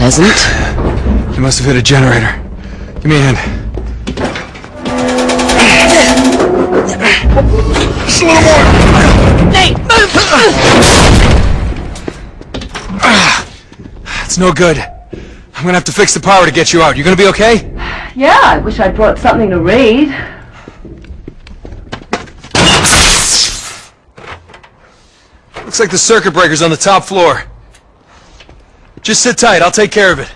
pleasant. You must have hit a generator. Give me a hand. Just a little more! Nate, move! It's no good. I'm gonna have to fix the power to get you out. You gonna be okay? Yeah, I wish I'd brought something to read. Looks like the circuit breaker's on the top floor. Just sit tight, I'll take care of it.